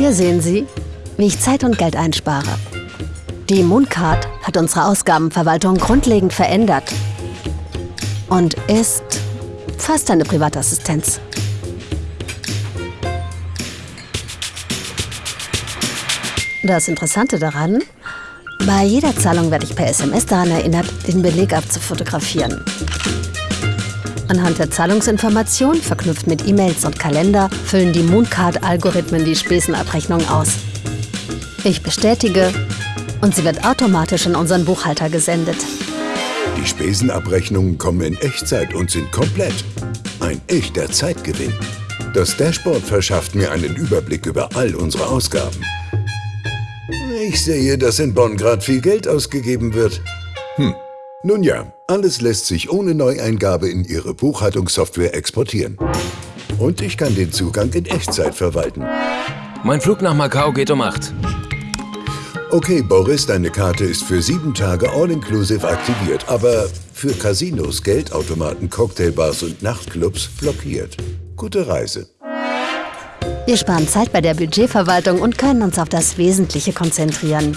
Hier sehen Sie, wie ich Zeit und Geld einspare. Die Mooncard hat unsere Ausgabenverwaltung grundlegend verändert und ist fast eine Privatassistenz. Das Interessante daran, bei jeder Zahlung werde ich per SMS daran erinnert, den Beleg abzufotografieren. Anhand der Zahlungsinformation, verknüpft mit E-Mails und Kalender, füllen die Mooncard-Algorithmen die Spesenabrechnung aus. Ich bestätige und sie wird automatisch in unseren Buchhalter gesendet. Die Spesenabrechnungen kommen in Echtzeit und sind komplett. Ein echter Zeitgewinn. Das Dashboard verschafft mir einen Überblick über all unsere Ausgaben. Ich sehe, dass in Bonn gerade viel Geld ausgegeben wird. Hm, nun ja, alles lässt sich ohne Neueingabe in Ihre Buchhaltungssoftware exportieren. Und ich kann den Zugang in Echtzeit verwalten. Mein Flug nach Macau geht um 8. Okay, Boris, deine Karte ist für sieben Tage all-inclusive aktiviert, aber für Casinos, Geldautomaten, Cocktailbars und Nachtclubs blockiert. Gute Reise. Wir sparen Zeit bei der Budgetverwaltung und können uns auf das Wesentliche konzentrieren.